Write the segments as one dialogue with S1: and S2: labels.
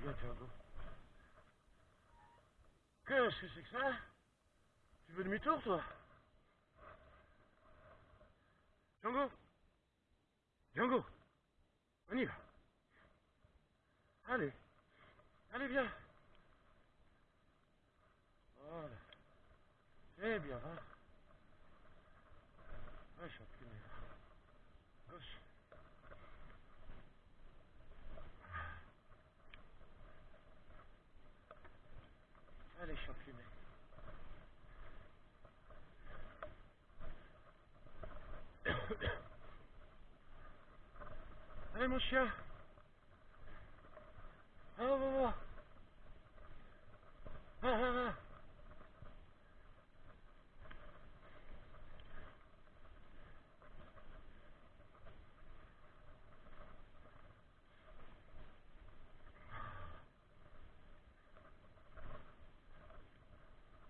S1: bien, Django. Qu'est-ce que c'est que ça Tu veux demi-tour, toi Django Django On y va. Allez. Allez, viens. Voilà. Eh bien, va. Ouais, je suis imprimé. Gauche. Allez, championnat. Allez, mon chien. Ah, va, va, va. Va, va, va.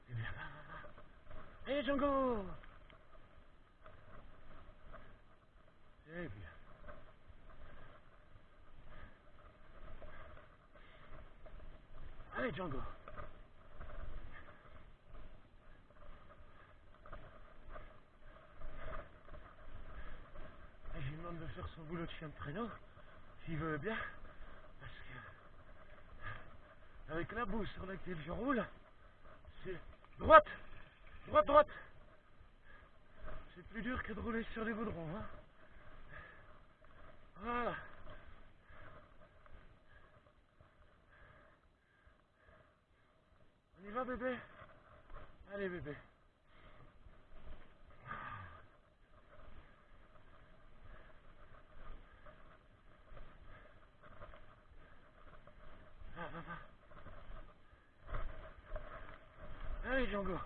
S1: Eh bien, va, va, va. Allez, Django. Eh bien. Allez, Django. Et je lui demande de faire son boulot de chien de traîneau, s'il veut bien, parce que avec la boue sur laquelle je roule, c'est droite, droite, droite. C'est plus dur que de rouler sur les goudrons. Hein. Voilà. On y va bébé? Allez bébé. Va, va, va. Allez. Django.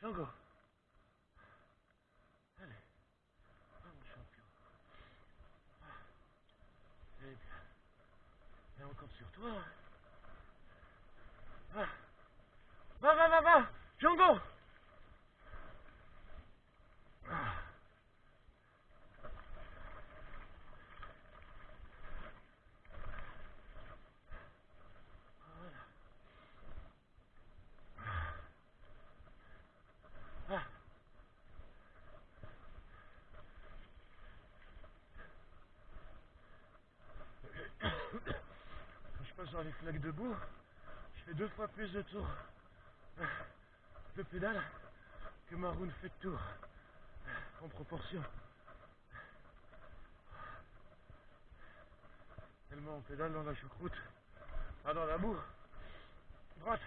S1: Django. Allez. Ah, mon champion. Ah. Eh bien. Encore sur toi. hein. Va. Va, va, va, va. Django. Ah. Voilà. Ah. Quand je passe dans les flaques de boue, je fais deux fois plus de tours de pédale que Maroon fait de tours en proportion. Tellement on pédale dans la choucroute, pas dans la boue. Droite.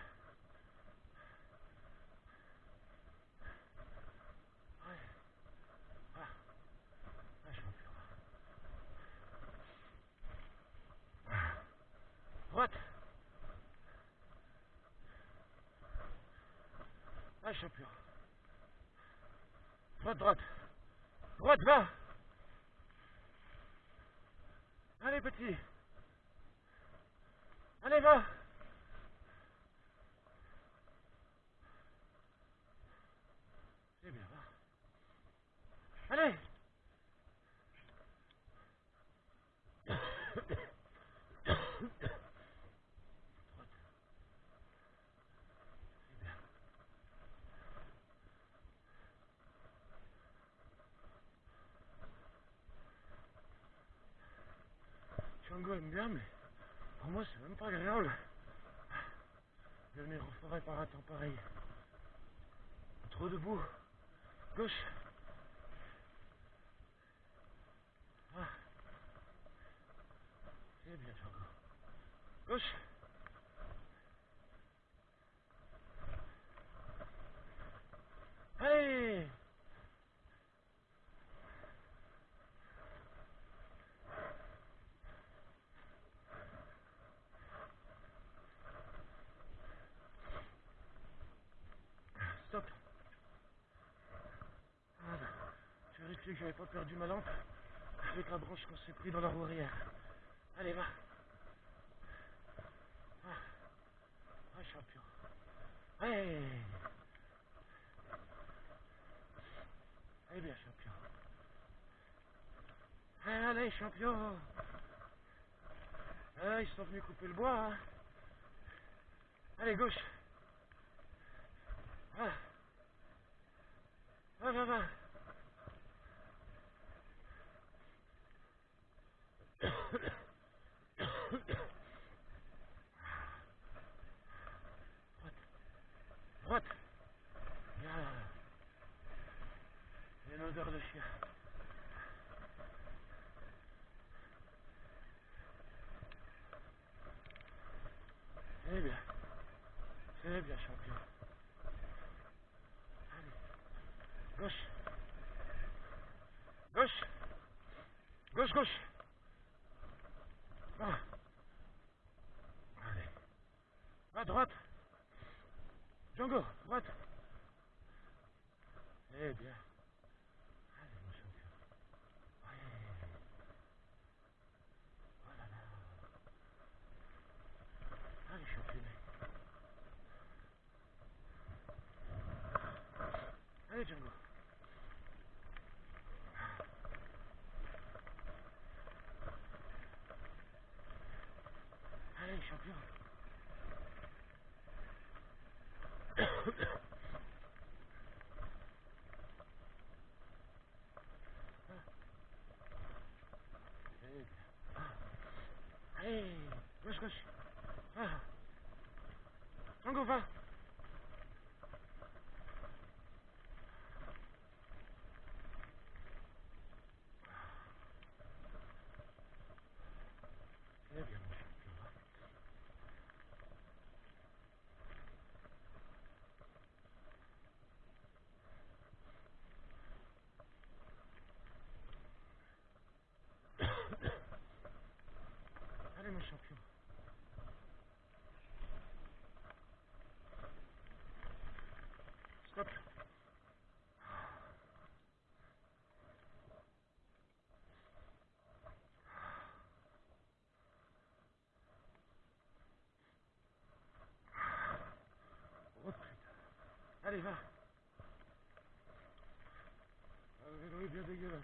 S1: Ouais. Ah. Ah, champion. Droite. Ah, champion. Droite, droite. Droite, va. Allez, petit. Allez, va. C'est bien, va. Allez. Droite. C'est bien. Django aime bien, mais pour moi, c'est même pas agréable de venir en forêt par un temps pareil. Trop debout. Gauche. Ah. C'est bien, Django. Gauche. Allez Stop. Voilà. Je vérifie que j'avais pas perdu ma lampe avec la branche qu'on s'est pris dans la roue arrière. Allez, va. Ah, ah champion. Allez. Allez bien, champion. Allez, champion. Ah, ils sont venus couper le bois. Hein. Allez, gauche. Va. Va, va, va. Droite. Bien. Il y a une odeur de chien. C'est bien. C'est bien, champion. Allez. Gauche. Gauche. Gauche, gauche. Va. Allez. À droite. Django, droite. Eh bien. o'clock. Allez, va. Ah, Le vélo est bien dégueulasse.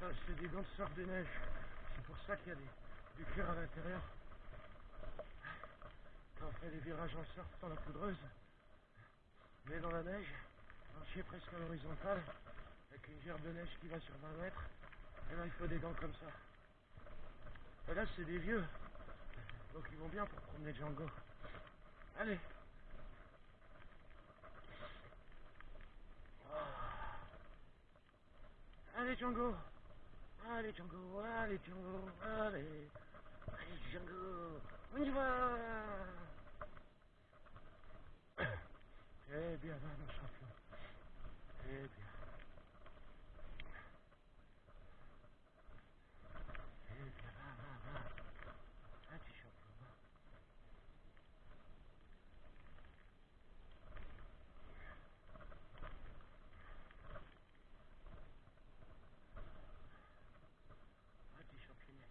S1: Ah, c'est des gants de de neige. C'est pour ça qu'il y a du cuir à l'intérieur. Quand on fait des virages en surf dans la poudreuse, mais dans la neige, marcher presque à l'horizontale, avec une gerbe de neige qui va sur 20 mètres, et là il faut des gants comme ça. Et là c'est des vieux, donc ils vont bien pour promener Django. Allez Ah. Allez Django Allez Django, allez Django, allez Allez Django, on y va Eh bien, va mon champion. Eh bien. Eh bien, va, va, va. Ah, petit champion, va. Ah, petit championnet.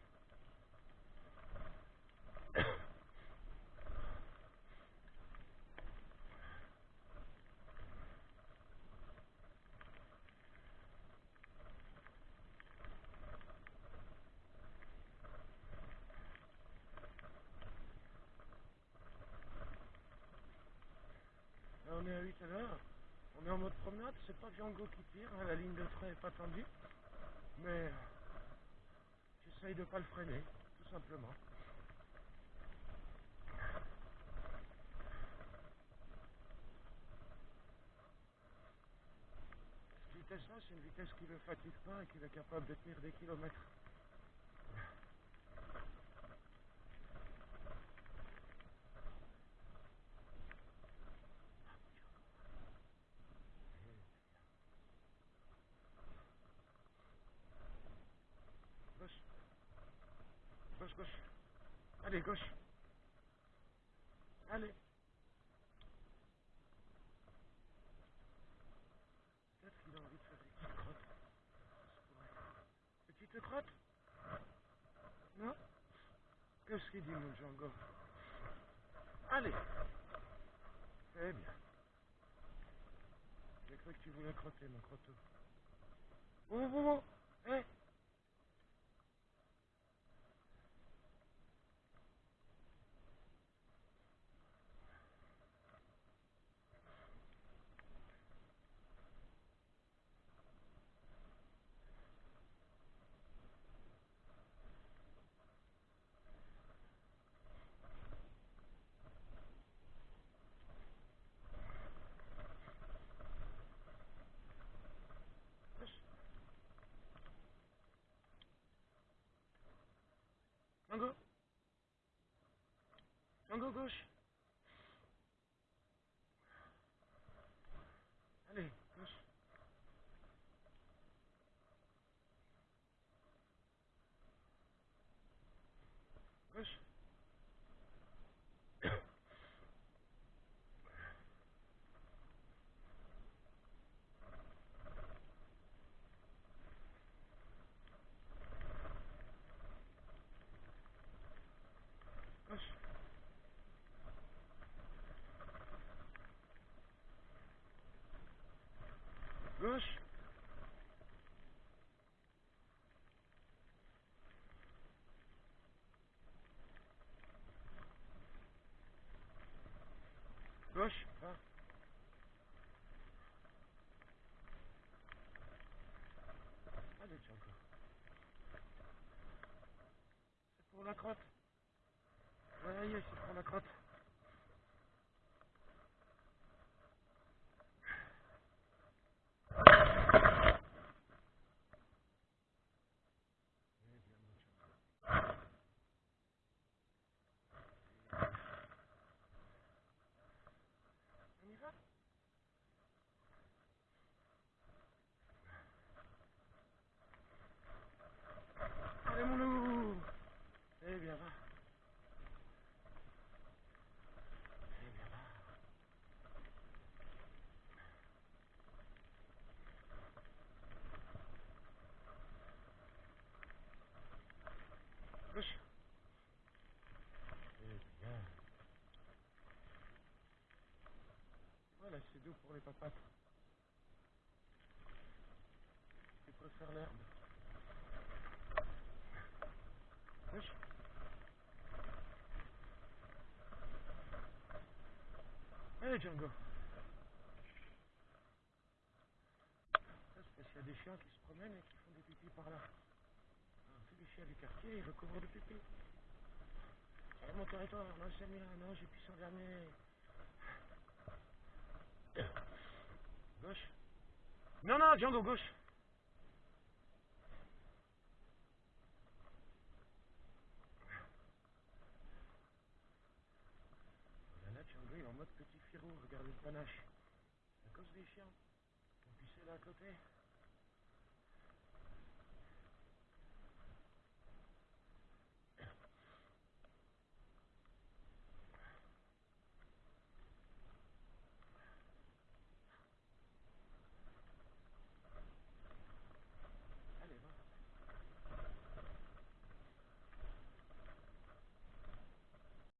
S1: Là, on est à 8 à l'heure. On est en mode promenade. C'est pas Django qui tire. hein, La ligne de train est pas tendue. Mais euh, j'essaye de pas le freiner, tout simplement. Cette vitesse-là, c'est une vitesse qui ne le fatigue pas et qui est capable de tenir des kilomètres. Gauche. Gauche. Allez. Gauche. Allez. Peut-être qu'il a envie de faire des petites crottes. Petite crotte Non? Qu'est-ce qu'il dit, mon Django? Allez Eh bien. J'ai cru que tu voulais crotter, mon crotteau. Oh, oh, oh Eh Django Django, gauche Allez, gauche. Gauche. Gauche. Gauche. Gauche. Va. Allez, Django. C'est pour la crotte. Ouais, c'est pour la crotte. Eh bien, mon Django. On y va Allez, mon loup Eh bien, va. Eh bien, va. Gauche. Eh bien. Voilà, c'est doux pour les. Tu préfères l'herbe. Gauche. Allez, Django. Parce qu'il y a des chiens qui se promènent et qui font des pipis par là. Alors, tous les chiens du quartier, ils recouvrent de pipi. C'est mon territoire, non, c'est le mien, non, j'ai pissé en dernier. Non, non, Django, gauche. Là, Django, il est en mode petit firou, regarde le panache. À cause des chiens. Ont pissé là à côté.